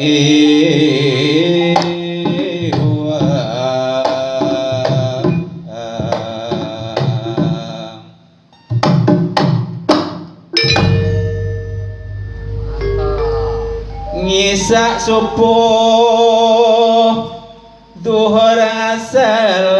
Ngisak subuh duhur asal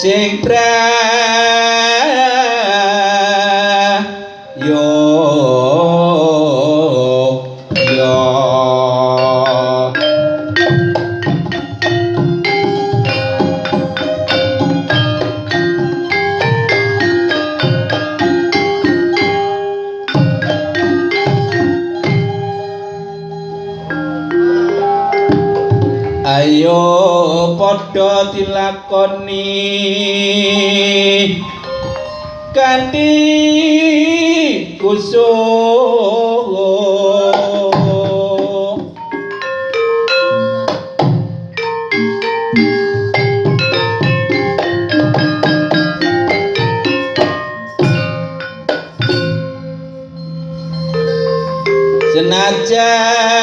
sempre. padha dilakoni. Kanthi kusuh. Senajan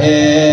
Hey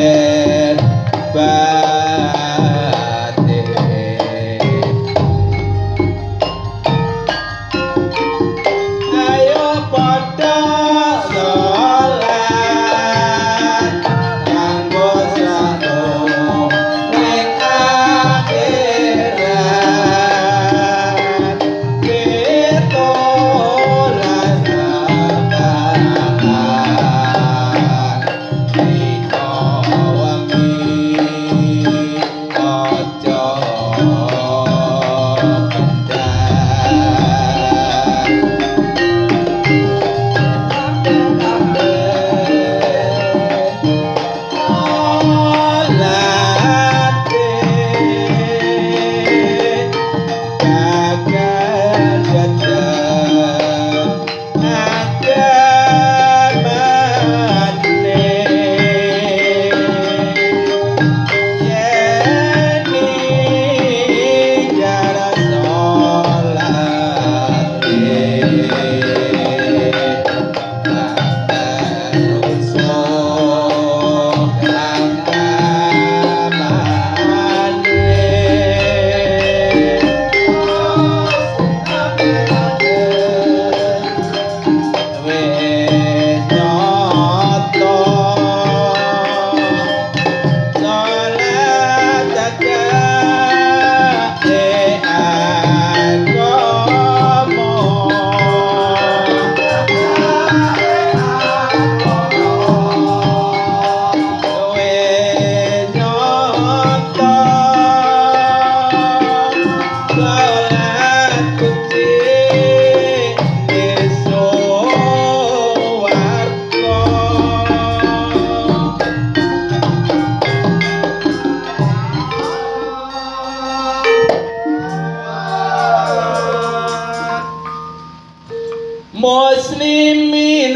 Muslimin